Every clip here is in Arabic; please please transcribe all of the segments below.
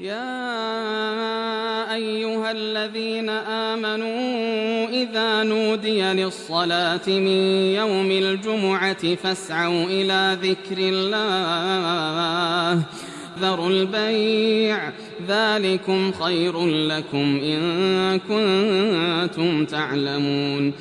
يا أيها الذين آمنوا إذا نودي للصلاة من يوم الجمعة فاسعوا إلى ذكر الله. ذروا البيع ذلكم خير لكم إن كنتم تعلمون.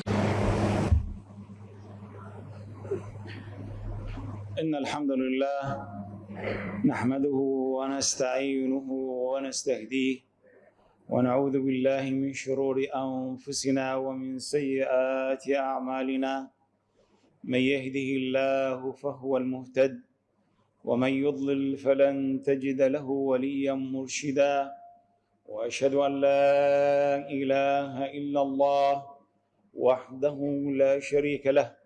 إن الحمد لله نحمده ونستعينه ونستهديه ونعوذ بالله من شرور أنفسنا ومن سيئات أعمالنا. من يهده الله فهو المهتد ومن يضلل فلن تجد له وليا مرشدا. وأشهد أن لا إله إلا الله وحده لا شريك له.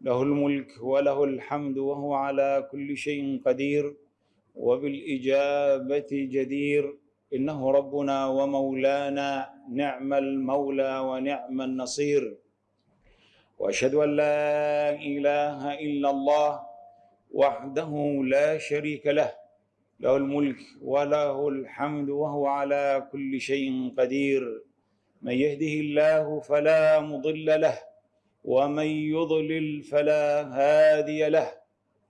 له الملك وله الحمد وهو على كل شيء قدير وبالإجابة جدير. إنه ربنا ومولانا نعم المولى ونعم النصير. وأشهد أن لا إله إلا الله وحده لا شريك له. له الملك وله الحمد وهو على كل شيء قدير. من يهده الله فلا مضل له. ومن يضلل فلا هادي له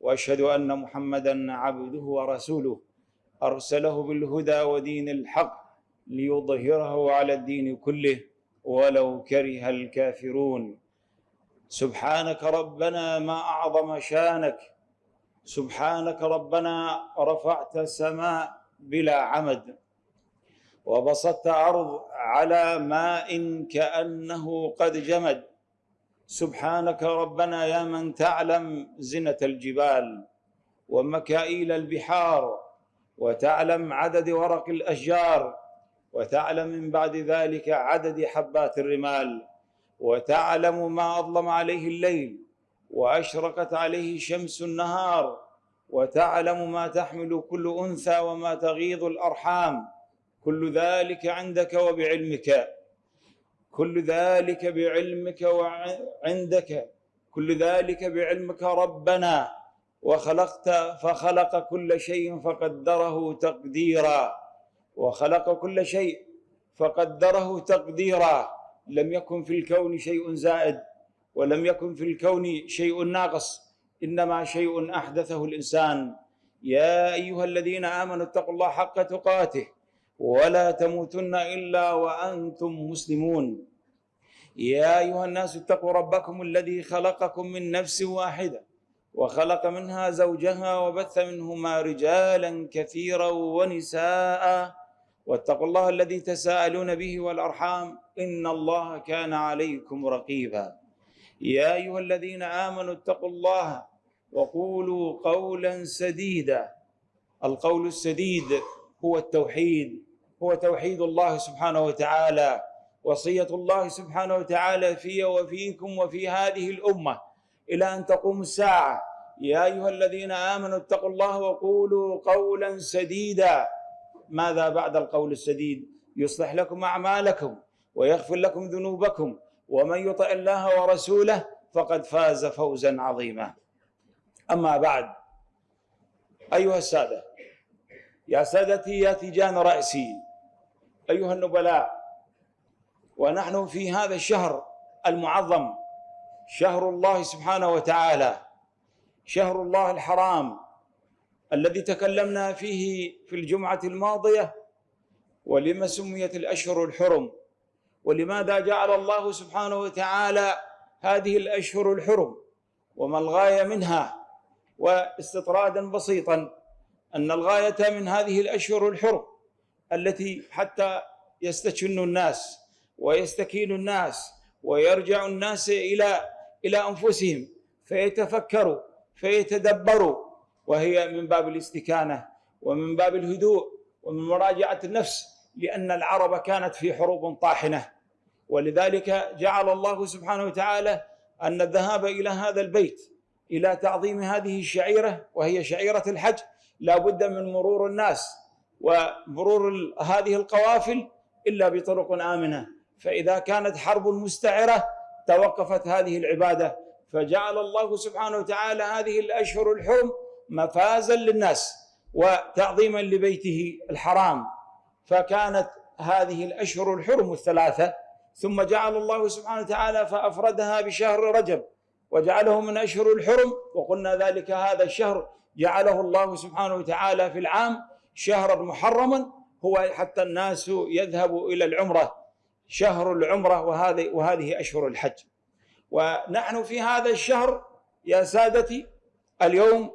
وأشهد أن محمدا عبده ورسوله. أرسله بالهدى ودين الحق ليظهره على الدين كله ولو كره الكافرون. سبحانك ربنا ما أعظم شانك. سبحانك ربنا رفعت السماء بلا عمد. وبسطت ارض على ماء كأنه قد جمد. سبحانك ربنا يا من تعلم زنة الجبال ومكائيل البحار وتعلم عدد ورق الأشجار وتعلم من بعد ذلك عدد حبات الرمال وتعلم ما أظلم عليه الليل وأشرقت عليه شمس النهار وتعلم ما تحمل كل أنثى وما تغيض الأرحام كل ذلك عندك وبعلمك كل ذلك بعلمك وعندك كل ذلك بعلمك ربنا. وخلقت فخلق كل شيء فقدره تقديرا. وخلق كل شيء فقدره تقديرا. لم يكن في الكون شيء زائد ولم يكن في الكون شيء ناقص إنما شيء أحدثه الإنسان. يا أيها الذين آمنوا اتقوا الله حق تقاته. ولا تموتن إلا وأنتم مسلمون. يا أيها الناس اتقوا ربكم الذي خلقكم من نفس واحدة وخلق منها زوجها وبث منهما رجالا كثيرا ونساء. واتقوا الله الذي تساءلون به والأرحام إن الله كان عليكم رقيبا. يا أيها الذين آمنوا اتقوا الله وقولوا قولا سديدا. القول السديد هو التوحيد. هو توحيد الله سبحانه وتعالى وصية الله سبحانه وتعالى في وفيكم وفي هذه الأمة. إلى أن تقوم الساعة. يا أيها الذين آمنوا اتقوا الله وقولوا قولا سديدا. ماذا بعد القول السديد؟ يصلح لكم أعمالكم ويغفر لكم ذنوبكم. ومن يطع الله ورسوله فقد فاز فوزا عظيما. أما بعد أيها السادة يا سادتي يا تيجان رأسي. أيها النبلاء ونحن في هذا الشهر المعظم شهر الله سبحانه وتعالى شهر الله الحرام الذي تكلمنا فيه في الجمعة الماضية ولما سميت الأشهر الحرم ولماذا جعل الله سبحانه وتعالى هذه الأشهر الحرم؟ وما الغاية منها؟ واستطرادا بسيطا أن الغاية من هذه الأشهر الحرم التي حتى يستشن الناس ويستكين الناس ويرجع الناس إلى إلى أنفسهم فيتفكروا فيتدبروا. وهي من باب الاستكانة ومن باب الهدوء ومن مراجعة النفس لأن العرب كانت في حروب طاحنة. ولذلك جعل الله سبحانه وتعالى أن الذهاب إلى هذا البيت إلى تعظيم هذه الشعيرة وهي شعيرة الحج لا بد من مرور الناس. ومرور هذه القوافل إلا بطرق آمنة. فإذا كانت حرب مستعرة توقفت هذه العبادة. فجعل الله سبحانه وتعالى هذه الأشهر الحرم مفازا للناس وتعظيما لبيته الحرام. فكانت هذه الأشهر الحرم الثلاثة. ثم جعل الله سبحانه وتعالى فأفردها بشهر رجب. وجعله من أشهر الحرم وقلنا ذلك هذا الشهر جعله الله سبحانه وتعالى في العام شهرا محرما هو حتى الناس يذهبوا إلى العمرة شهر العمرة وهذه وهذه أشهر الحج. ونحن في هذا الشهر يا سادتي اليوم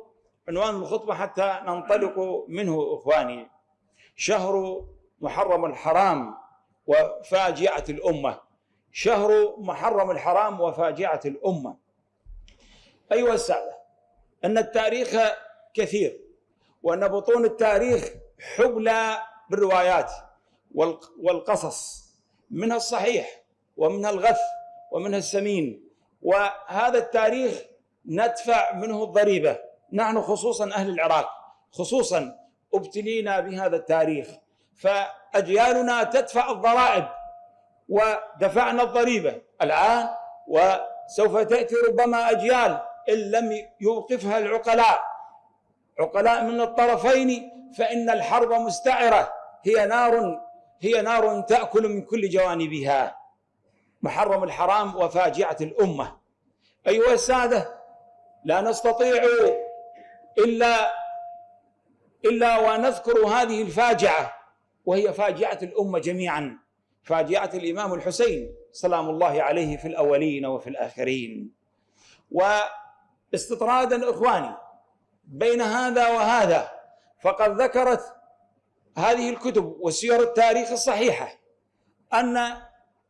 عنوان الخطبة حتى ننطلق منه إخواني. شهر محرم الحرام وفاجعة الأمة. شهر محرم الحرام وفاجعة الأمة. أيها السادة أن التاريخ كثير. وأن بطون التاريخ حبلى بالروايات والقصص منها الصحيح ومنها الغث ومنها السمين. وهذا التاريخ ندفع منه الضريبة. نحن خصوصا أهل العراق خصوصا ابتلينا بهذا التاريخ. فأجيالنا تدفع الضرائب ودفعنا الضريبة. الآن وسوف تأتي ربما أجيال إن لم يوقفها العقلاء. عقلاء من الطرفين فإن الحرب مستعرة. هي نار هي نار تأكل من كل جوانبها. محرم الحرام وفاجعة الأمة. أيها السادة لا نستطيع إلا إلا ونذكر هذه الفاجعة وهي فاجعة الأمة جميعا. فاجعة الإمام الحسين سلام الله عليه في الأولين وفي الآخرين. واستطرادا إخواني بين هذا وهذا. فقد ذكرت هذه الكتب وسير التاريخ الصحيحة أن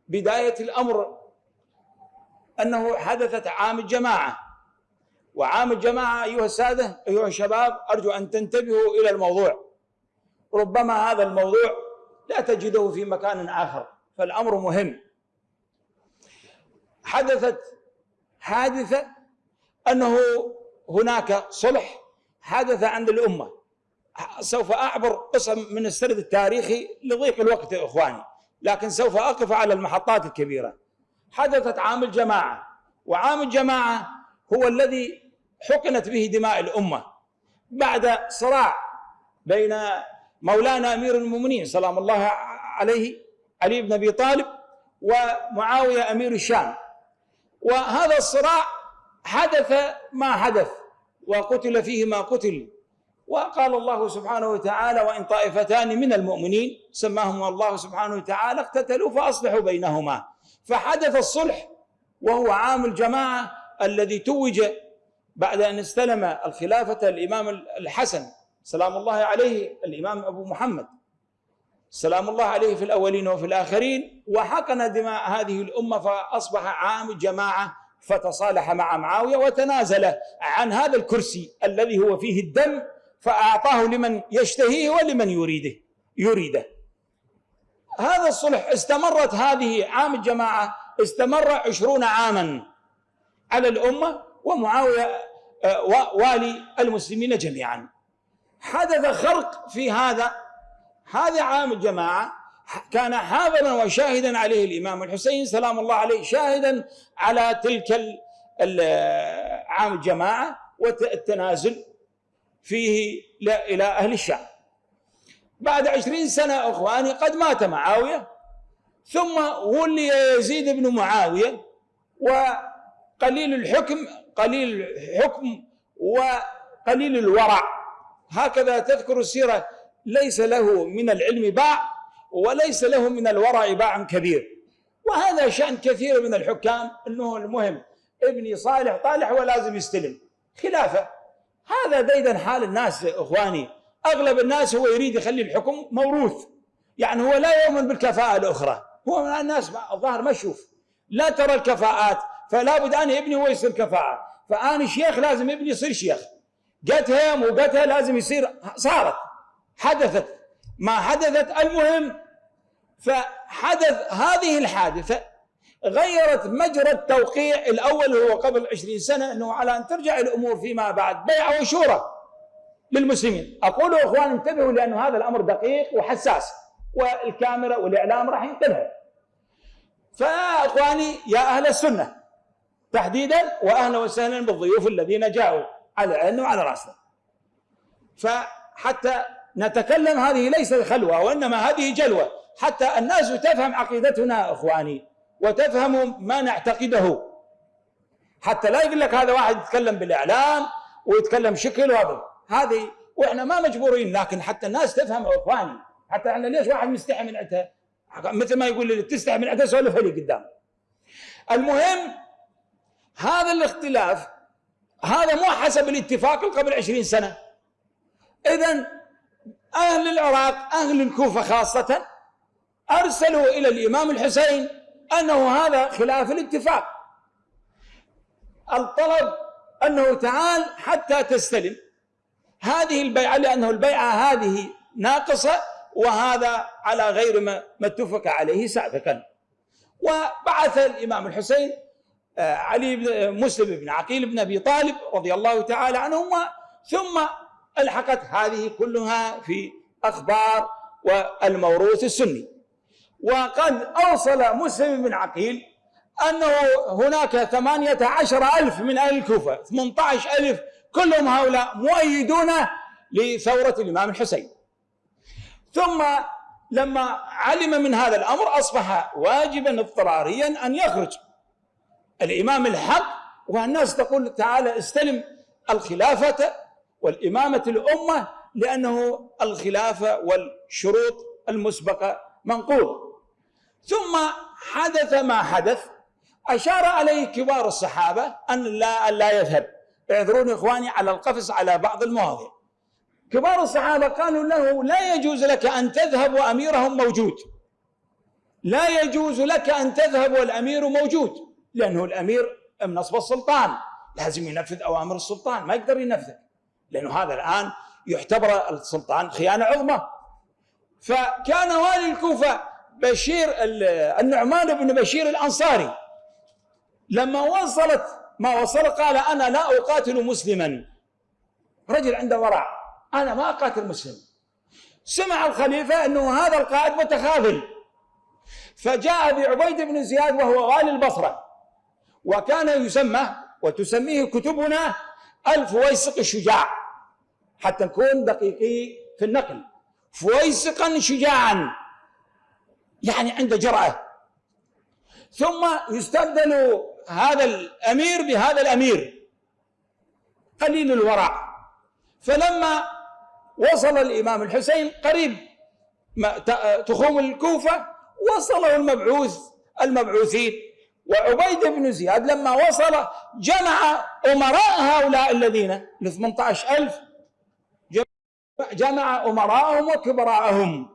بداية الأمر أنه حدثت عام الجماعة. وعام الجماعة أيها السادة أيها الشباب أرجو أن تنتبهوا إلى الموضوع. ربما هذا الموضوع لا تجده في مكان آخر فالأمر مهم. حدثت حادثة أنه هناك صلح حدث عند الأمة. سوف أعبر قسم من السرد التاريخي لضيق الوقت يا إخواني لكن سوف أقف على المحطات الكبيرة. حدثت عام الجماعة وعام الجماعة هو الذي حقنت به دماء الأمة. بعد صراع بين مولانا أمير المؤمنين سلام الله عليه علي بن أبي طالب ومعاوية أمير الشام. وهذا الصراع حدث ما حدث. وقتل فيه ما قتل. وقال الله سبحانه وتعالى وإن طائفتان من المؤمنين سماهم الله سبحانه وتعالى اقتتلوا فأصلحوا بينهما فحدث الصلح وهو عام الجماعة الذي توج بعد أن استلم الخلافة الإمام الحسن. سلام الله عليه الإمام أبو محمد. سلام الله عليه في الأولين وفي الآخرين. وحقن دماء هذه الأمة فأصبح عام الجماعة فتصالح مع معاوية وتنازل عن هذا الكرسي الذي هو فيه الدم فأعطاه لمن يشتهيه ولمن يريده يريده. هذا الصلح استمرت هذه عام الجماعة استمر عشرون عاما على الأمة ومعاوية آه، والي المسلمين جميعا. حدث خرق في هذا هذا عام الجماعة كان حاضرا وشاهدا عليه الإمام الحسين سلام الله عليه شاهدا على تلك عام الجماعة والتنازل فيه إلى أهل الشام. بعد عشرين سنة أخواني قد مات معاوية ثم ولي يزيد بن معاوية وقليل الحكم قليل الحكم وقليل الورع. هكذا تذكر السيرة ليس له من العلم باع وليس له من الورع باع كبير. وهذا شأن كثير من الحكام أنه المهم. ابني صالح طالح ولازم يستلم. خلافة. هذا ديدا حال الناس إخواني. أغلب الناس هو يريد يخلي الحكم موروث. يعني هو لا يؤمن بالكفاءة الأخرى. هو من الناس الظاهر ما يشوف. لا ترى الكفاءات فلا بد أن ابني هو يصير كفاءة. فأنا شيخ لازم ابني يصير شيخ. قتها مو قتها لازم يصير صارت حدثت. ما حدثت المهم فحدث هذه الحادثة غيرت مجرى التوقيع الأول هو قبل عشرين سنة أنه على أن ترجع الأمور فيما بعد بيع وشورى للمسلمين. أقول إخوان انتبهوا لأن هذا الأمر دقيق وحساس والكاميرا والإعلام راح ينتبه. فإخواني يا أهل السنة تحديدا وأهلا وسهلا بالضيوف الذين جاءوا على عيننا وعلى رأسنا. فحتى نتكلم هذه ليست خلوة وإنما هذه جلوة. حتى الناس تفهم عقيدتنا إخواني وتفهم ما نعتقده. حتى لا يقول لك هذا واحد يتكلم بالإعلام ويتكلم شكل وهذا. هذه وإحنا ما مجبورين لكن حتى الناس تفهم إخواني. حتى إحنا ليش واحد مستحي من عندها مثل ما يقول لي تستحي من عندها سولفها لي قدام. المهم هذا الاختلاف هذا مو حسب الاتفاق قبل عشرين سنة. إذا أهل العراق أهل الكوفة خاصة أرسلوا إلى الإمام الحسين أنه هذا خلاف الاتفاق. الطلب أنه تعال حتى تستلم. هذه البيعة لأنه البيعة هذه ناقصة وهذا على غير ما اتفق عليه سابقا. وبعث الإمام الحسين آه، علي بن مسلم بن عقيل بن أبي طالب رضي الله تعالى عنهما ثم ألحقت هذه كلها في أخبار والموروث السني. وقد أوصل مسلم بن عقيل أنه هناك ثمانية عشر ألف من أهل الكوفة ثمانية عشر ألف كلهم هؤلاء مؤيدون لثورة الإمام الحسين. ثم لما علم من هذا الأمر أصبح واجبا اضطراريا أن يخرج الإمام الحق والناس تقول تعالى استلم الخلافة والإمامة الأمة لأنه الخلافة والشروط المسبقة منقول. ثم حدث ما حدث. أشار عليه كبار الصحابة أن لا, أن لا يذهب. اعذروني إخواني على القفز على بعض المواضيع. كبار الصحابة قالوا له لا يجوز لك أن تذهب وأميرهم موجود. لا يجوز لك أن تذهب والأمير موجود لأنه الأمير من نصب السلطان. لازم ينفذ أوامر السلطان ما يقدر ينفذ لأنه هذا الآن يعتبر السلطان خيانة عظمى. فكان والي الكوفة بشير النعمان بن بشير الأنصاري. لما وصلت ما وصل قال أنا لا أقاتل مسلما. رجل عنده ورع. أنا ما أقاتل مسلم. سمع الخليفة أنه هذا القائد متخاذل. فجاء بعبيد بن زياد وهو والي البصرة. وكان يسمى وتسميه كتبنا الفويسق الشجاع حتى نكون دقيقي في النقل. فويسقا شجاعا. يعني عنده جرأة. ثم يستبدل هذا الأمير بهذا الأمير. قليل الورع. فلما وصل الإمام الحسين قريب تخوم الكوفة وصله المبعوث المبعوثين. وعبيد بن زياد لما وصل جمع أمراء هؤلاء الذين ل 18000 جمع أمراءهم وكبراءهم.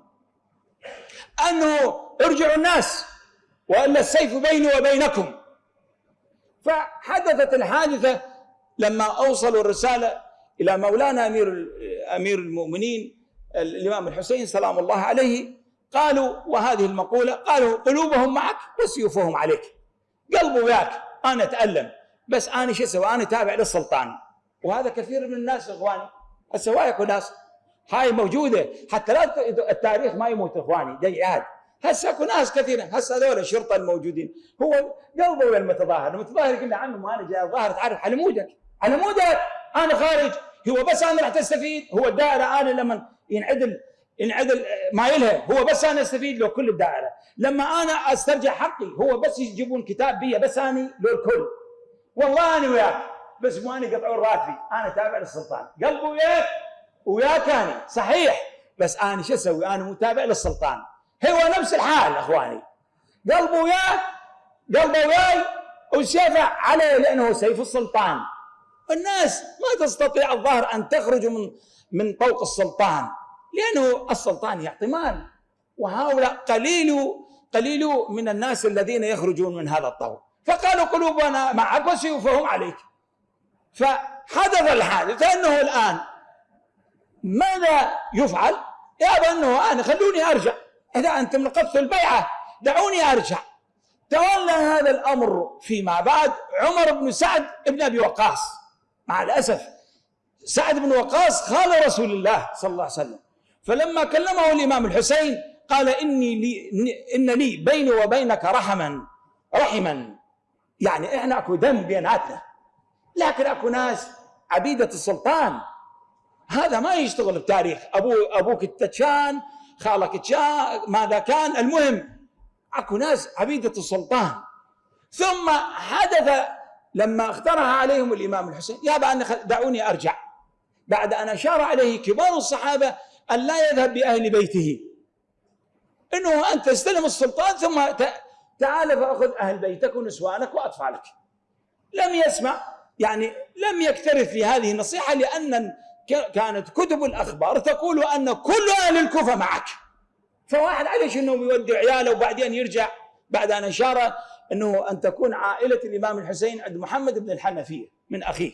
أنه ارجعوا الناس وإلا السيف بيني وبينكم. فحدثت الحادثة لما أوصلوا الرسالة إلى مولانا أمير أمير المؤمنين الإمام الحسين سلام الله عليه قالوا وهذه المقولة قالوا قلوبهم معك وسيوفهم عليك. قلبه وياك أنا أتألم بس أنا شو أسوي؟ أنا تابع للسلطان. وهذا كثير من الناس إخواني هسه وايكو ناس هاي موجودة. حتى لا التاريخ ما يموت إخواني ديعات هسه اكو ناس كثيرة. هسه هذول الشرطة الموجودين. هو قلبه وين المتظاهر؟ المتظاهر يقول له عمي أنا جاي الظاهر تعرف على مودك. على مودك. أنا خارج. هو بس أنا راح تستفيد. هو الدائرة أنا لما ينعدل ينعدل ما يلها. هو بس أنا أستفيد لو كل الدائرة. لما أنا أسترجع حقي هو بس يجيبون كتاب بي بس اني لو الكل. والله أنا وياك. بس مو أنا يقطعون راتبي أنا تابع للسلطان. قلبه وياك. وياك أنا صحيح بس أنا شو أسوي؟ أنا متابع للسلطان. هو نفس الحال أخواني. قلبه وياه قلبه وياي وسيفه عليه لأنه سيف السلطان. الناس ما تستطيع الظاهر أن تخرج من من طوق السلطان لأنه السلطان يعطي مال. وهؤلاء قليل قليل من الناس الذين يخرجون من هذا الطوق. فقالوا قلوبنا معك وسيوفهم عليك. فحدث الحادث انه الآن ماذا يفعل؟ يا أنه أنا خلوني أرجع. إذا أنتم نقضتوا البيعة دعوني أرجع. تولى هذا الأمر فيما بعد عمر بن سعد بن أبي وقاص. مع الأسف سعد بن وقاص خال رسول الله صلى الله عليه وسلم. فلما كلمه الإمام الحسين قال إني لي إن لي بيني وبينك رحما رحما. يعني إحنا أكو دم بيناتنا لكن أكو ناس عبيدة السلطان هذا ما يشتغل بتاريخ. ابو أبوك التتشان خالك التشان ماذا كان؟ المهم أكو ناس عبيدة السلطان. ثم حدث لما اقترح عليهم الإمام الحسين يا أن دعوني أرجع. بعد أن أشار عليه كبار الصحابة أن لا يذهب بأهل بيته. إنه أنت تستلم السلطان ثم تعال فأخذ أهل بيتك ونسوانك وأطفالك. لم يسمع يعني لم يكترث في هذه النصيحة لأن كانت كتب الأخبار تقول أن كل أهل الكوفة معك. فواحد عليش انه يودي عياله وبعدين يرجع بعد أن أشار إنه أن تكون عائلة الإمام الحسين عند محمد بن الحنفية من أخيه.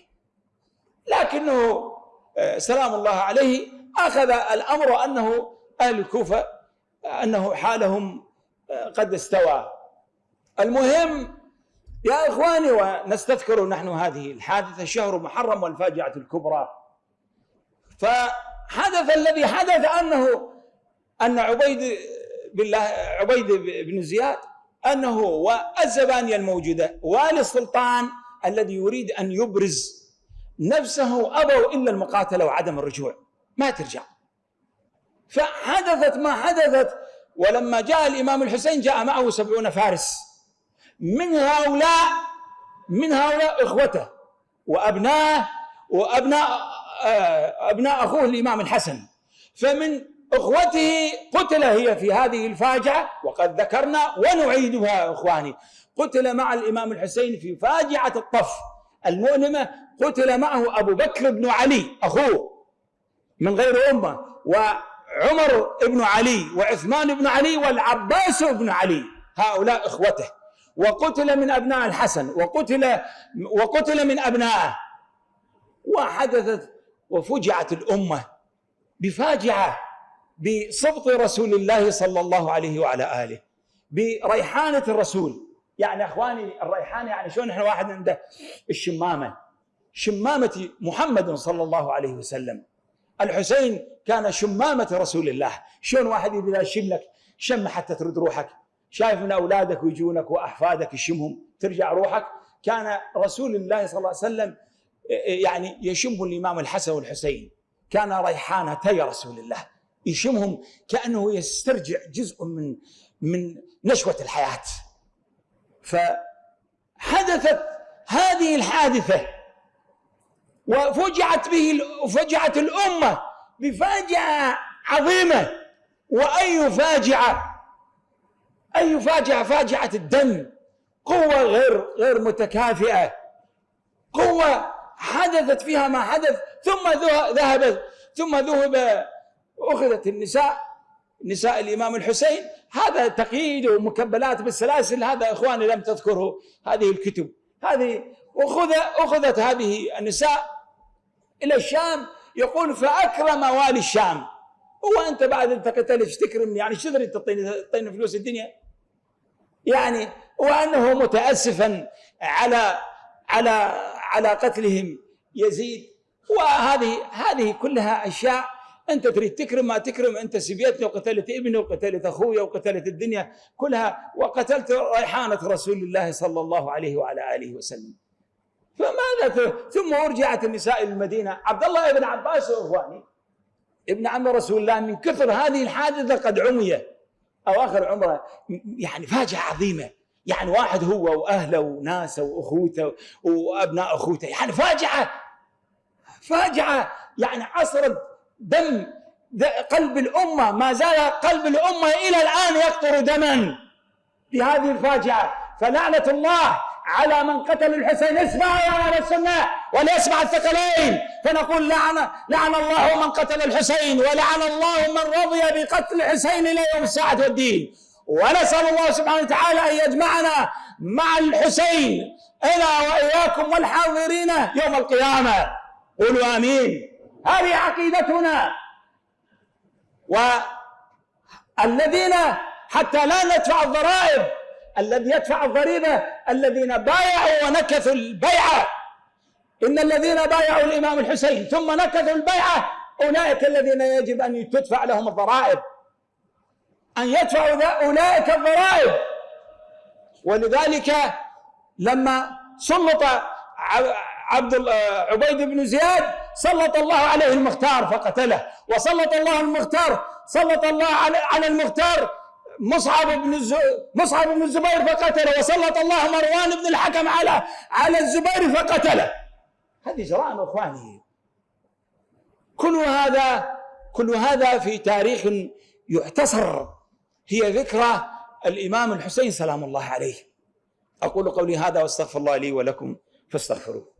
لكنه آه، سلام الله عليه أخذ الأمر أنه أهل الكوفة أنه حالهم آه، قد استوى. المهم يا إخواني ونستذكر نحن هذه الحادثة شهر محرم والفاجعة الكبرى. فحدث الذي حدث أنه أن عبيد بالله عبيد بن زياد أنه والزبانيه الموجوده والي السلطان الذي يريد أن يبرز نفسه ابوا إلا المقاتله وعدم الرجوع. ما ترجع. فحدثت ما حدثت ولما جاء الإمام الحسين جاء معه سبعون فارس. من هؤلاء من هؤلاء إخوته وابنائه وأبناء آه، أبناء أخوه الإمام الحسن. فمن إخوته قتل هي في هذه الفاجعة وقد ذكرنا ونعيدها إخواني. قتل مع الإمام الحسين في فاجعة الطف. المؤلمه قتل معه أبو بكر بن علي أخوه من غير أمة وعمر بن علي وعثمان بن علي والعباس بن علي هؤلاء إخوته. وقتل من أبناء الحسن وقتل وقتل من أبنائه. وحدثت وفجعت الأمة بفاجعة بسبط رسول الله صلى الله عليه وعلى آله بريحانة الرسول. يعني أخواني الريحانه يعني شلون إحنا واحد عنده؟ الشمامة. شمامة محمد صلى الله عليه وسلم. الحسين كان شمامة رسول الله. شلون واحد اذا يشم لك؟ شم حتى ترد روحك. شايف من أولادك ويجونك وأحفادك يشمهم. ترجع روحك. كان رسول الله صلى الله عليه وسلم يعني يشم الإمام الحسن والحسين. كان ريحانتي رسول الله يشمهم كأنه يسترجع جزء من من نشوة الحياة. فحدثت هذه الحادثة وفجعت به وفجعت الأمة بفاجعه عظيمة. واي فاجعه اي فاجعه فاجعة الدم. قوة غير غير متكافئة. قوة حدثت فيها ما حدث ثم ذهب ثم ذهب أخذت النساء نساء الإمام الحسين. هذا تقييد ومكبلات بالسلاسل هذا إخواني لم تذكره هذه الكتب. هذه أخذ أخذت هذه النساء إلى الشام يقول فأكرم والي الشام. هو أنت بعد أنت قتلت تكرمني يعني شو تريد تعطيني تعطيني فلوس الدنيا؟ يعني وأنه متأسفا على على على قتلهم. يزيد وهذه هذه كلها أشياء أنت تريد تكرم ما تكرم أنت سبيتني وقتلت ابني وقتلت أخوي وقتلت الدنيا كلها وقتلت ريحانة رسول الله صلى الله عليه وعلى آله وسلم. فماذا ثم رجعت النساء إلى المدينة؟ عبد الله بن عباس واخواني ابن عم رسول الله من كثر هذه الحادثة قد عمي اواخر عمره يعني فاجعة عظيمة. يعني واحد هو وأهله وناسه وأخوته وأبناء أخوته يعني فاجعة فاجعة يعني عصرت دم قلب الأمة ما زال قلب الأمة إلى الآن يقطر دما بهذه الفاجعة. فلعنة الله على من قتل الحسين اسمع يا أهل السنة وليسمع الثقلين. فنقول لعن لعن الله من قتل الحسين ولعن الله من رضي بقتل الحسين إلى يوم الساعة والدين ونسأل الله سبحانه وتعالى أن يجمعنا مع الحسين إلى وإياكم والحاضرين يوم القيامة. قولوا آمين. هذه عقيدتنا. والذين حتى لا ندفع الضرائب الذي يدفع الضريبة الذين بايعوا ونكثوا البيعة. إن الذين بايعوا الإمام الحسين ثم نكثوا البيعة أولئك الذين يجب أن تدفع لهم الضرائب. أن يدفعوا أولئك الضرائب. ولذلك لما سلط عبد عبيد بن زياد سلط الله عليه المختار فقتله. وسلط الله المختار سلط الله على المختار مصعب بن مصعب بن الزبير فقتله. وسلط الله مروان بن الحكم على على الزبير فقتله. هذه جرائم إخواني. كل هذا كل هذا في تاريخ يعتصر هي ذكرى الإمام الحسين سلام الله عليه. أقول قولي هذا واستغفر الله لي ولكم فاستغفروه.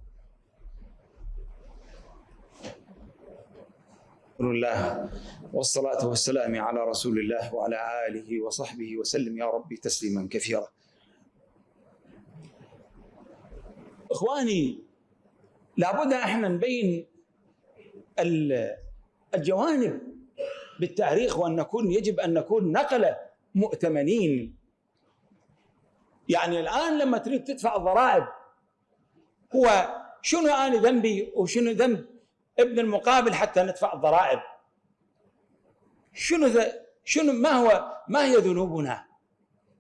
الله. والصلاة والسلام على رسول الله وعلى آله وصحبه وسلم يا ربي تسليما كثيرا. إخواني لابد إحنا نبين الجوانب بالتاريخ وأن نكون يجب أن نكون نقله مؤتمنين. يعني الآن لما تريد تدفع الضرائب هو شنو أنا ذنبي وشنو ذنب ابن المقابل حتى ندفع الضرائب؟ شنو شنو ما هو ما هي ذنوبنا؟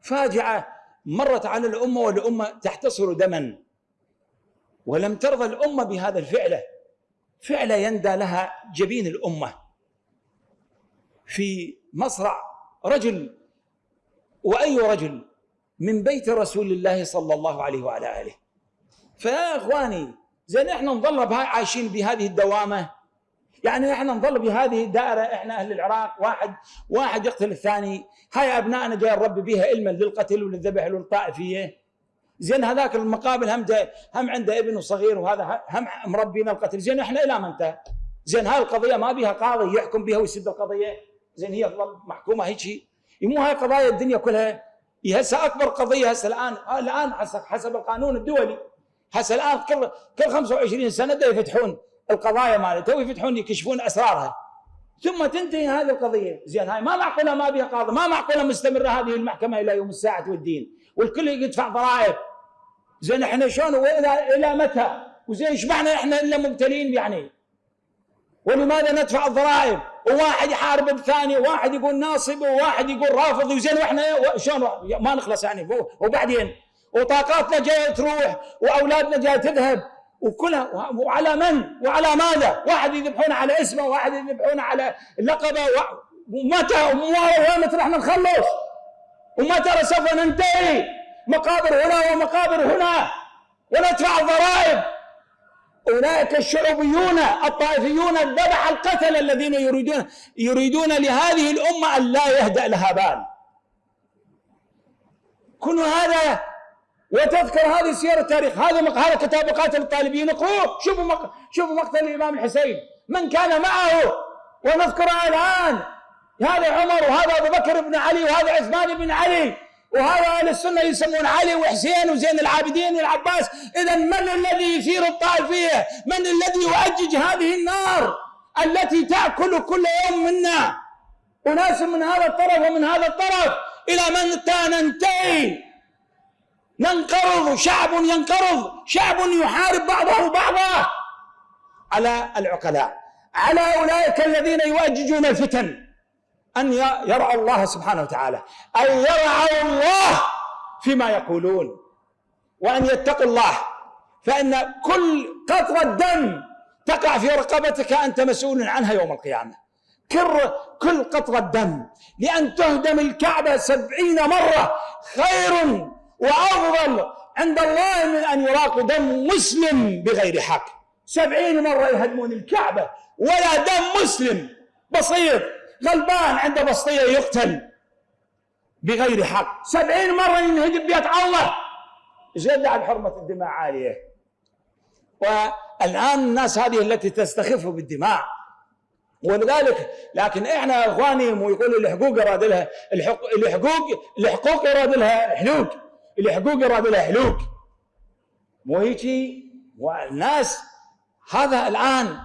فاجعة مرت على الأمة والأمة تحتصر دما. ولم ترضى الأمة بهذا الفعله فعله يندى لها جبين الأمة. في مصرع رجل وأي رجل؟ من بيت رسول الله صلى الله عليه وعلى آله. فيا إخواني زين إحنا نظل عايشين بهذه الدوامة؟ يعني إحنا نظل بهذه الدائرة إحنا أهل العراق واحد واحد يقتل الثاني. هاي أبنائنا جاي نربي بها علما للقتل وللذبح وللطائفية. زين هذاك المقابل هم هم عنده ابن صغير وهذا هم مربينا القتل. زين إحنا إلى متى؟ زين هاي القضية ما بها قاضي يحكم بها ويسد القضية؟ زين هي محكومة هيك مو هاي قضايا الدنيا كلها. هي هسه أكبر قضية هسه الآن الآن حسب القانون الدولي. هسه الآن كل كل 25 سنة يفتحون القضايا مالته ويفتحون يكشفون أسرارها. ثم تنتهي هذه القضية. زين هاي ما معقولة ما بها قاضي ما معقولة مستمرة هذه المحكمة إلى يوم الساعة والدين. والكل يدفع ضرائب. زين إحنا شلون؟ والى إلى متى؟ وزين معنى إحنا إلا مبتلين يعني؟ ولماذا ندفع الضرائب؟ وواحد يحارب الثاني وواحد يقول ناصب وواحد يقول رافض وزين وإحنا شلون ما نخلص يعني. وبعدين؟ وطاقاتنا جاية تروح وأولادنا جاية تذهب وكلها وعلى من؟ وعلى ماذا؟ واحد يذبحون على اسمه واحد يذبحون على لقبه ومتى؟ وين رح نخلص؟ ومتى سوف ننتهي؟ مقابر هنا ومقابر هنا. وندفع الضرائب. اولئك الشعوبيون الطائفيون الذبح القتل الذين يريدون يريدون لهذه الأمة أن لا يهدأ لها بال. كل هذا وتذكر هذه سير التاريخ هذا هذا كتاب قاتل الطالبين. اقروه شوفوا مق... شوفوا مقتل الإمام الحسين. من كان معه؟ ونذكرها الآن هذا عمر وهذا أبو بكر بن علي وهذا عثمان بن علي. وهذا أهل السنة يسمون علي وحسين وزين العابدين والعباس. اذا من الذي يثير الطائفيه من الذي يؤجج هذه النار التي تأكل كل يوم منا؟ أناس من هذا الطرف ومن هذا الطرف. إلى من ننتهي؟ ننقرض. شعب ينقرض. شعب يحارب بعضه بعضا. على العقلاء. على أولئك الذين يؤججون الفتن. أن يرعوا الله سبحانه وتعالى أن يرعوا الله فيما يقولون وأن يتقوا الله. فإن كل قطرة دم تقع في رقبتك أنت مسؤول عنها يوم القيامة. كل كل قطرة دم لأن تهدم الكعبة سبعين مرة خير وأفضل عند الله من أن يراق دم مسلم بغير حق. سبعين مرة يهدمون الكعبة ولا دم مسلم. بسيط. غلبان عنده بسطية يقتل بغير حق. سبعين مرة ينهدم بيت الله. زيادة عن حرمة الدماء عالية. والآن الناس هذه التي تستخف بالدماء. ولذلك لكن إحنا إخواني ويقولوا الحقوق يراد لها الحقوق الحقوق يراد لها حلوق. الحقوق يراد لها حلوق. مو هيجي والناس هذا الآن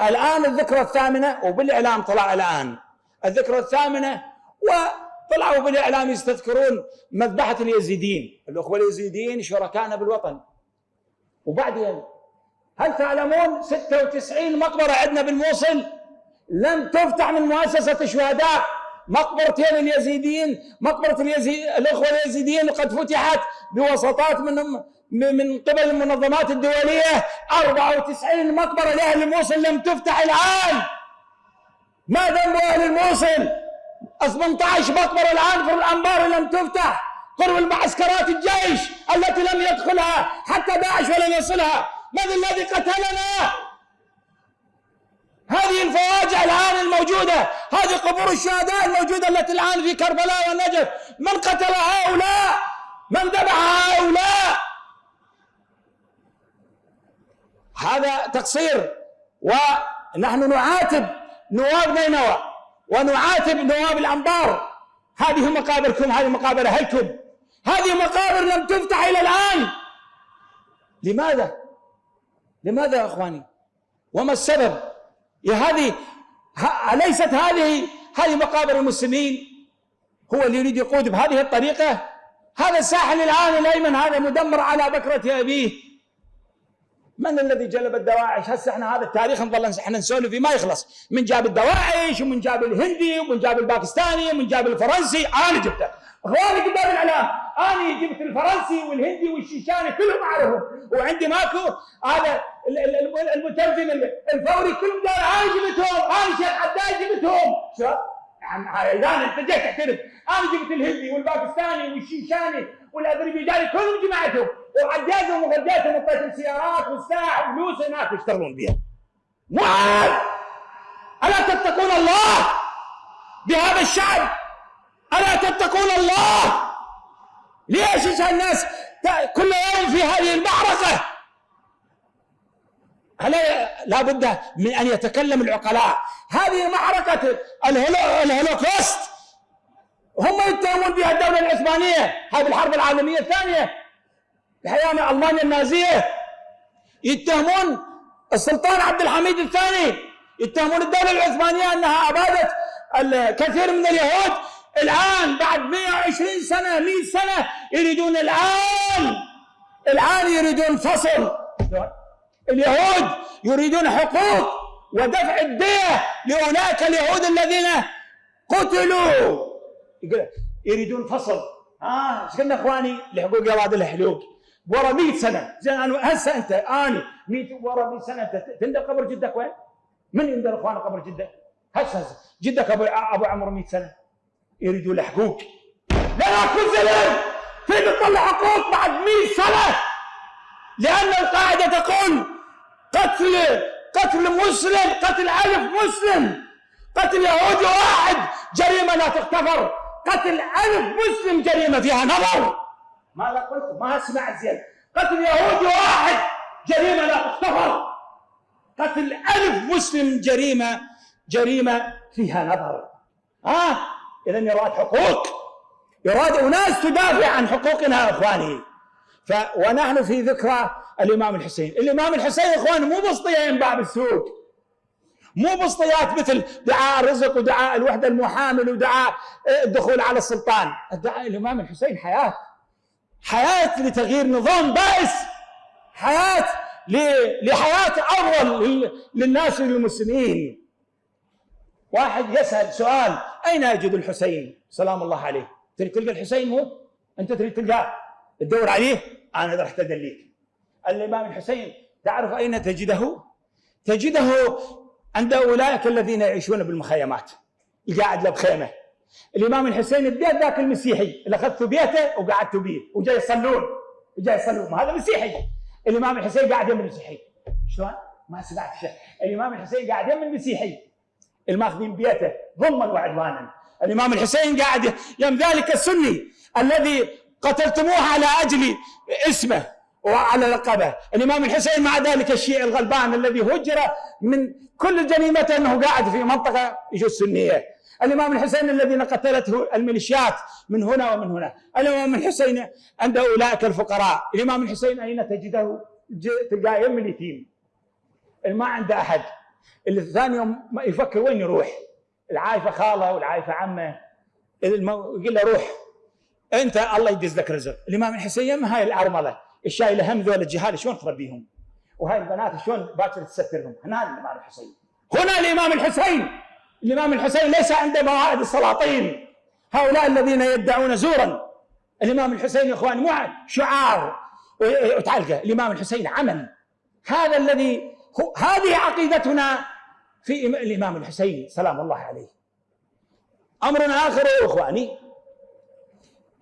الآن الذكرى الثامنة وبالإعلام طلع الآن. الذكرى الثامنة وطلعوا بالإعلام يستذكرون مذبحة اليزيدين. الأخوة اليزيديين شركائنا بالوطن وبعدين هل تعلمون 96 مقبرة عندنا بالموصل؟ لم تفتح من مؤسسة الشهداء مقبرتين اليزيديين مقبرة اليزيد الإخوة اليزيديين قد فتحت بوساطات من من قبل المنظمات الدولية 94 مقبرة لأهل الموصل لم تفتح الآن. ما ذنب أهل الموصل؟ 18 مقبرة الآن في الأنبار لم تفتح. قرب المعسكرات الجيش التي لم يدخلها حتى داعش ولم يصلها. من الذي قتلنا؟ هذه الفواجع الآن الموجودة. هذه قبور الشهداء الموجودة التي الآن في كربلاء والنجف من قتل هؤلاء؟ من ذبح هؤلاء؟ هذا تقصير. ونحن نعاتب نواب نينوى ونعاتب نواب الأنبار. هذه مقابركم هذه مقابر أهلكم. هذه مقابر لم تفتح إلى الآن. لماذا؟ لماذا يا أخواني؟ وما السبب؟ يا هذه أليست هذه هذه مقابر المسلمين؟ هو اللي يريد يقود بهذه الطريقة؟ هذا الساحل الآن الأيمن هذا مدمر على بكرة أبيه. من الذي جلب الدواعش؟ هسه إحنا هذا التاريخ نظل إحنا نسولف فيه ما يخلص، من جاب الدواعش ومن جاب الهندي ومن جاب الباكستاني ومن جاب الفرنسي، أنا جبته. اخواني قدام الاعلام، أنا جبت الفرنسي والهندي والشيشاني كلهم أعرفهم، وعندي ماكو هذا المترجم الفوري كلهم قال أنا جبتهم، أنا شيخ عداي جبتهم. شو؟ اذا أنت جيت تعترف، أنا جبت الهندي والباكستاني والشيشاني والأذربيجاني كلهم جمعتهم وعجازهم وغديتهم وطيت السيارات والساعة وفلوس هناك يشتغلون بها معاذ ألا تتقون الله بهذا الشعب ألا تتقون الله؟ ليش الناس كل يوم في هذه المعركة؟ ألا لا بد من أن يتكلم العقلاء. هذه معركة الهولوكوست. هم يتهمون بها الدولة العثمانية هذه الحرب العالمية الثانية. الحقيقة ألمانيا النازية. يتهمون السلطان عبد الحميد الثاني. يتهمون الدولة العثمانية أنها أبادت الكثير من اليهود. الآن بعد 120 سنة 100 سنة يريدون الآن الآن يريدون فصل. اليهود يريدون حقوق ودفع الدية لأولئك اليهود الذين قتلوا. يريدون فصل. ها إيش قلنا إخواني؟ لحقوق يا واد الحلوق. ورا 100 سنة. زين أنا هسه أنت اني 100 ورا 100 سنة. أنت تندر قبر جدك وين؟ من يندر إخوان قبر جدك؟ هسه هسه. جدك ابو أبو عمر 100 سنة. يريدوا له حقوق لا اكو زلم تريد تطلع حقوق بعد 100 سنة! لأن القاعدة تقول قتل قتل مسلم قتل ألف مسلم. قتل يهودي واحد جريمة لا تغتفر قتل ألف مسلم جريمة فيها نظر. ماذا قلت؟ ما سمعت زين قتل يهودي واحد جريمة لا تغتفر قتل ألف مسلم جريمة جريمة فيها نظر. ها؟ آه. إذا يراد حقوق. يراد أناس تدافع عن حقوقنا يا إخواني. ف ونحن في ذكرى الإمام الحسين. الإمام الحسين إخواني مو بسطية ينباع بالسوق مو بسطيات مثل دعاء الرزق ودعاء الوحدة المحامل ودعاء الدخول على السلطان. الدعاء الإمام الحسين حياة. حياة لتغيير نظام بائس حياة لحياة أفضل للناس للمسلمين واحد يسأل سؤال أين أجد الحسين؟ سلام الله عليه. تريد تلقى الحسين مو أنت تريد تلقاه. تدور عليه. أنا رحت أدليك الإمام الحسين تعرف أين تجده؟ تجده عند أولئك الذين يعيشون بالمخيمات. القاعد له بخيمة. الإمام الحسين البيت ذاك المسيحي اللي اخذته بيته وقعدت به وجاي يصلون وجاي يصلون. هذا مسيحي. الإمام الحسين قاعد يم المسيحي. شلون؟ ما سمعت شيء. الإمام الحسين قاعد يم المسيحي. الماخذين بيته ظلما وعدوانا. الإمام الحسين قاعد يم ذلك السني الذي قتلتموه على أجل اسمه وعلى لقبه الإمام الحسين مع ذلك الشيعي الغلبان الذي هجر من كل جريمته إنه قاعد في منطقة يجوز سنية. الإمام الحسين الذين قتلته الميليشيات من هنا ومن هنا. الإمام الحسين عند أولئك الفقراء. الإمام الحسين أين تجده؟ تلقاه يم اليتيم. ما عنده أحد. اللي ثاني يوم يفكر وين يروح؟ العايفة خاله والعايفة عمه. يقول له روح. أنت الله يدز لك رزق. الإمام الحسين يم هاي الأرملة. الشايله هم ذول الجهال شلون تربيهم وهاي البنات شلون باكر تسترهم هنا الإمام الحسين. هنا الإمام الحسين. الإمام الحسين ليس عنده موائد السلاطين. هؤلاء الذين يدعون زورا. الإمام الحسين يا إخوان مو شعار وتعلقه. الإمام الحسين عمل. هذا الذي هذه عقيدتنا في الإمام الحسين. سلام الله عليه. أمر آخر يا إخواني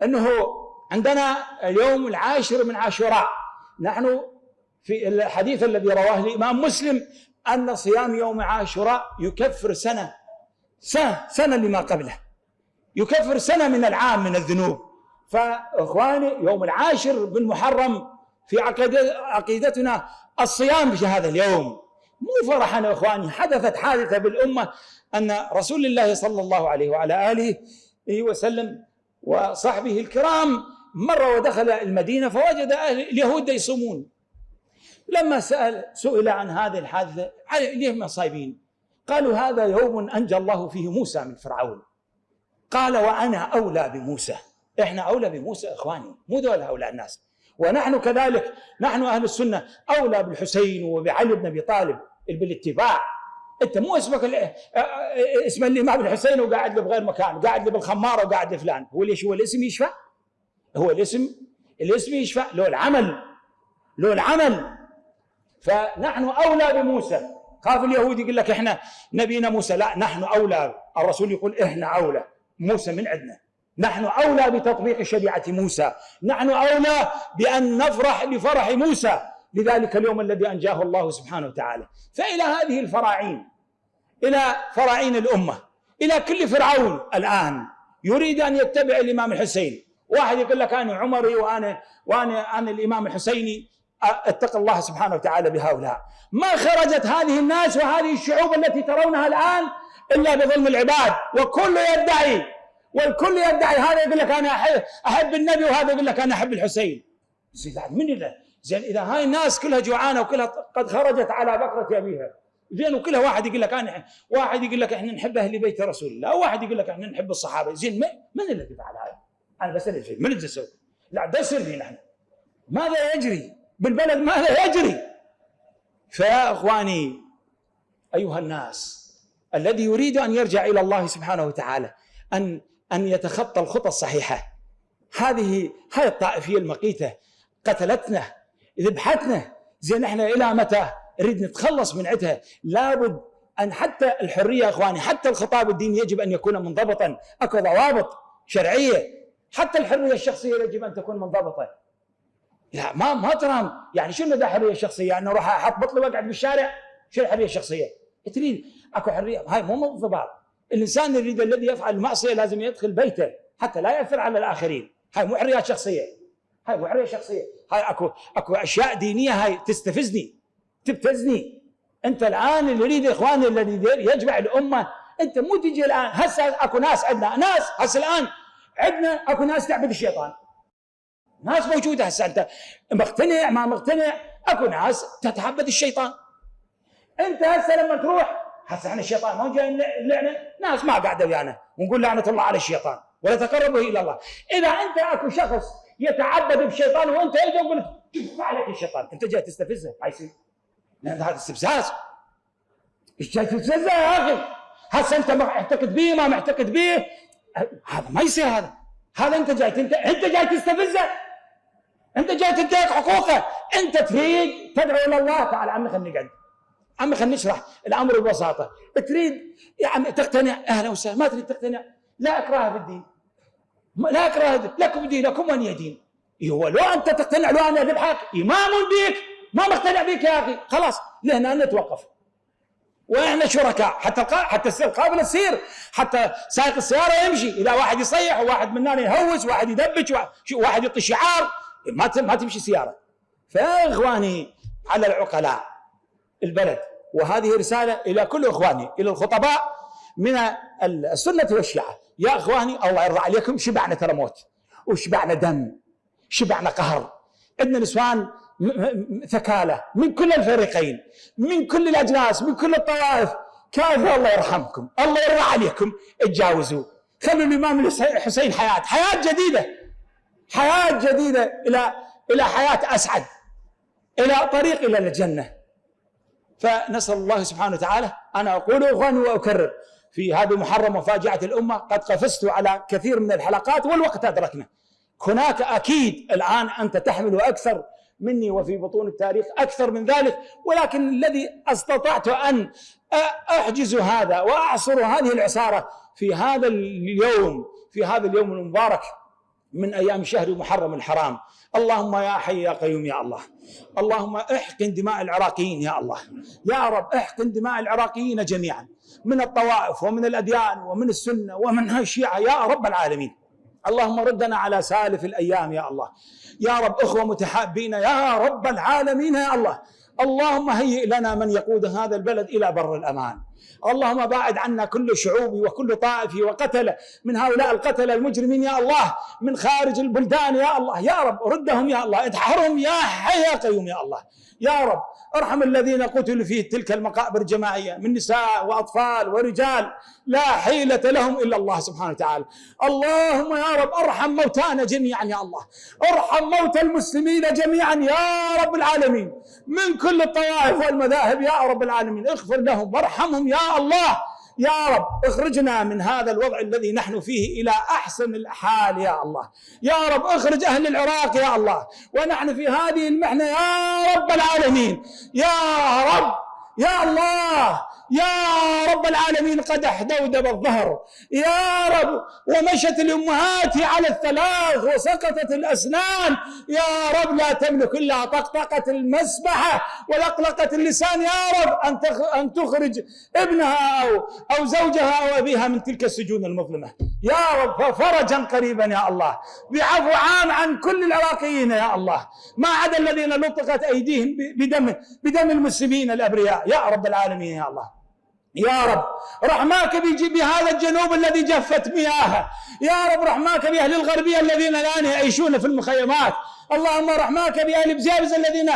أنه عندنا اليوم العاشر من عاشوراء. نحن في الحديث الذي رواه الإمام مسلم أن صيام يوم عاشوراء يكفر سنة. سنة لما قبله. يكفر سنة من العام من الذنوب. فإخواني يوم العاشر بالمحرم في عقيدتنا الصيام في هذا اليوم. مو فرحا يا إخواني حدثت حادثة بالأمة أن رسول الله صلى الله عليه وعلى آله وسلم وصحبه الكرام مر ودخل المدينة فوجد أهل اليهود يصومون. لما سأل سئل عن هذه الحادثة ليه صايبين قالوا هذا يوم أنجى الله فيه موسى من فرعون. قال وأنا أولى بموسى. إحنا أولى بموسى إخواني مو دول هؤلاء الناس. ونحن كذلك نحن أهل السنة أولى بالحسين وبعلي بن أبي طالب. بالاتباع. أنت مو اسمك اسم الامام الحسين وقاعد له بغير مكان قاعد له بالخماره وقاعد لفلان هو ليش هو الاسم يشفع هو الاسم الاسم يشفع لو العمل لو العمل. فنحن أولى بموسى. خاف اليهود يقول لك إحنا نبينا موسى لا نحن أولى. الرسول يقول إحنا أولى. موسى من عندنا. نحن أولى بتطبيق شريعة موسى. نحن أولى بأن نفرح بفرح موسى. لذلك اليوم الذي أنجاه الله سبحانه وتعالى. فإلى هذه الفراعين إلى فراعين الأمة إلى كل فرعون الآن يريد أن يتبع الإمام الحسين. واحد يقول لك أنا عمري وأنا وأنا أنا الإمام الحسيني. اتق الله سبحانه وتعالى بهؤلاء ما خرجت هذه الناس وهذه الشعوب التي ترونها الآن إلا بظلم العباد وكل يدعي والكل يدعي هذا يقول لك أنا احب النبي وهذا يقول لك أنا أحب الحسين زين من اللي زين إذا هاي الناس كلها جوعانة وكلها قد خرجت على بكرة ابيها زين وكلها واحد يقول لك أنا واحد يقول لك إحنا نحب أهل بيت رسول الله وواحد يقول لك إحنا نحب الصحابة زين من الذي فعل هذا؟ أنا بسأل شيء من اللي يسوي؟ لا ده سري نحن ماذا يجري؟ بالبلد ماذا يجري؟ فيا اخواني أيها الناس الذي يريد أن يرجع إلى الله سبحانه وتعالى أن أن يتخطى الخطى الصحيحة. هذه هاي الطائفية المقيتة قتلتنا ذبحتنا زين إحنا إلى متى؟ نريد نتخلص من عندها لابد أن حتى الحرية إخواني حتى الخطاب الديني يجب أن يكون منضبطا. أكو ضوابط شرعية. حتى الحرية الشخصية يجب أن تكون منضبطة. لا ما ما ترام. يعني شنو ذا حريه شخصيه يعني أروح أحط بطلي وأقعد بالشارع؟ شو الحريه الشخصية؟ تريد أكو حرية. هاي مو انضباط. الإنسان يريد الذي يفعل المعصية لازم يدخل بيته حتى لا ياثر على الآخرين. هاي مو حريات شخصية. هاي مو حرية شخصية. هاي أكو أكو أشياء دينية هاي تستفزني تبتزني. أنت الآن اللي يريد إخواني الذي يجمع الأمة أنت مو تجي الآن. هسه أكو ناس عندنا ناس هسه الآن عندنا أكو ناس تعبد الشيطان. ناس موجودة هسه أنت مقتنع؟ ما مقتنع؟ أكو ناس تتعبد الشيطان. أنت هسه لما تروح هسه إحنا الشيطان ما جاي نلعنه؟ ناس ما قاعدة ويانا ونقول لعنة الله على الشيطان ولا تقربه إلى الله. إذا أنت أكو شخص يتعبد بالشيطان وأنت يجي يقول كيف عليك الشيطان. أنت جاي تستفزه. ما يصير. هذا استفزاز. إيش جاي تستفزه يا أخي؟ هسه أنت معتقد به ما معتقد به هذا ما يصير هذا. هذا أنت جاي انت أنت جاي تستفزه. انت جاي تنتهك حقوقه انت تريد تدعو إلى الله. تعال عمي خلينا نقعد عمي خلينا نشرح الأمر ببساطة. تريد يا عمي تقتنع. أهلا وسهلا. ما تريد تقتنع. لا أكراه في الدين لا أكراه لكم دينكم ولي دين. هو لو أنت تقتنع لو أنا أذبحك إمام بك ما مقتنع بك يا أخي. خلاص لهنا نتوقف. وإحنا شركاء. حتى حتى قابل السير. حتى سائق السيارة يمشي. إذا واحد يصيح وواحد منا يهوس واحد يدبج واحد يعطي شعار. ما ما تمشي سيارة. فيا اخواني على العقلاء البلد. وهذه رسالة إلى كل إخواني إلى الخطباء من السنة والشيعة. يا إخواني الله يرضى عليكم شبعنا ترى موت. وشبعنا دم. شبعنا قهر. عندنا نسوان ثكالة من كل الفريقين من كل الأجناس من كل الطوائف كافي الله يرحمكم. الله يرضى عليكم. اتجاوزوا. خلوا الإمام الحسين حياة. حياة جديدة. حياة جديدة إلى إلى حياة أسعد إلى طريق إلى الجنة. فنسأل الله سبحانه وتعالى أنا أقول إخواني وأكرر. في هذه محرم وفاجعة الأمة قد قفزت على كثير من الحلقات والوقت أدركنا. هناك أكيد الآن أنت تحمل أكثر مني وفي بطون التاريخ أكثر من ذلك ولكن الذي استطعت أن أحجز هذا وأعصر هذه العصارة في هذا اليوم في هذا اليوم المبارك من أيام شهر محرم الحرام. اللهم يا حي يا قيوم يا الله. اللهم احقن دماء العراقيين يا الله. يا رب احقن دماء العراقيين جميعا. من الطوائف ومن الأديان ومن السنة ومن الشيعة يا رب العالمين. اللهم ردنا على سالف الأيام يا الله. يا رب أخوة متحابين يا رب العالمين يا الله. اللهم هيئ لنا من يقود هذا البلد إلى بر الأمان. اللهم باعد عنا كل شعوبي وكل طائفي وقتل من هؤلاء القتلة المجرمين يا الله من خارج البلدان يا الله. يا رب ردهم يا الله ادحرهم يا حي يا قيوم يا الله. يا رب أرحم الذين قتلوا في تلك المقابر الجماعية من نساء وأطفال ورجال لا حيلة لهم إلا الله سبحانه وتعالى. اللهم يا رب أرحم موتانا جميعا يا الله. أرحم موتى المسلمين جميعا يا رب العالمين. من كل الطوائف والمذاهب يا رب العالمين. اغفر لهم وارحمهم يا الله. يا رب اخرجنا من هذا الوضع الذي نحن فيه إلى أحسن الحال يا الله. يا رب اخرج أهل العراق يا الله. ونحن في هذه المحنة يا رب العالمين. يا رب يا الله. يا رب العالمين قدح دودب الظهر يا رب ومشت الأمهات على الثلاث وسقطت الأسنان. يا رب لا تملك إلا طقطقة المسبحة ولقلقة اللسان. يا رب أن أن تخرج ابنها أو أو زوجها أو أبيها من تلك السجون المظلمة. يا رب فرجا قريبا يا الله. بعفو عام عن كل العراقيين يا الله. ما عدا الذين لطقت أيديهم بدم بدم المسلمين الأبرياء. يا رب العالمين يا الله. يا رب رحماك بهذا الجنوب الذي جفت مياهه. يا رب رحماك بأهل الغربية الذين الآن يعيشون في المخيمات. اللهم رحماك بأهل بزابز الذين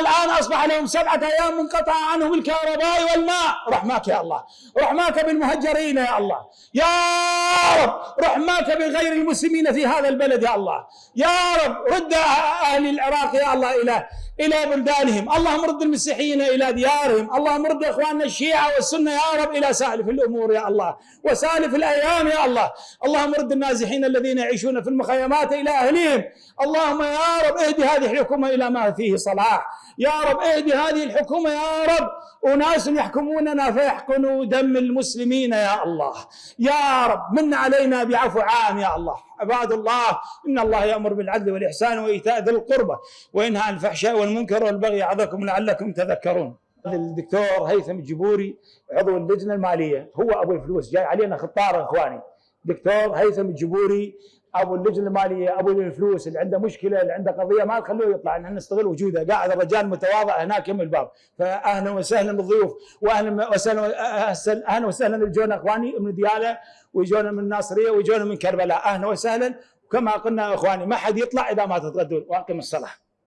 الآن أصبح لهم سبعة أيام منقطع عنهم الكهرباء والماء. رحماك يا الله. رحماك بالمهجرين يا الله. يا رب رحماك بغير المسلمين في هذا البلد يا الله. يا رب رد أهل العراق يا الله إلى إلى بلدانهم. اللهم رد المسيحيين إلى ديارهم. اللهم رد إخواننا الشيعة والسنة يا رب إلى سالف الأمور يا الله. وسالف الأيام يا الله. اللهم رد النازحين الذين يعيشون في المخيمات إلى أهلهم اللهم يا رب اهدي هذه الحكومة إلى ما فيه صلاح. يا رب اهدي هذه الحكومة يا رب. أناس يحكموننا فيحقنوا دم المسلمين يا الله. يا رب من علينا بعفو عام يا الله. عباد الله إن الله يأمر بالعدل والإحسان وإيتاء ذي القربى وينهى عن الفحشاء والمنكر والبغي يعظكم لعلكم تذكرون. الدكتور هيثم الجبوري عضو اللجنة المالية هو أبو الفلوس جاي علينا خطار إخواني. دكتور هيثم الجبوري أبو اللجنة المالية أبو الفلوس اللي عنده مشكلة اللي عنده قضية ما تخلوه يطلع نحن نستغل وجوده. قاعد الرجال متواضع هناك يم الباب. فاهلا وسهلا بالضيوف واهلا وسهلا أهلا وسهلا اللي إخواني من ديالة ويجونا من الناصرية ويجونا من كربلاء. أهلا وسهلا وكما قلنا إخواني ما حد يطلع إذا ما تتغدون. وأقم الصلاة.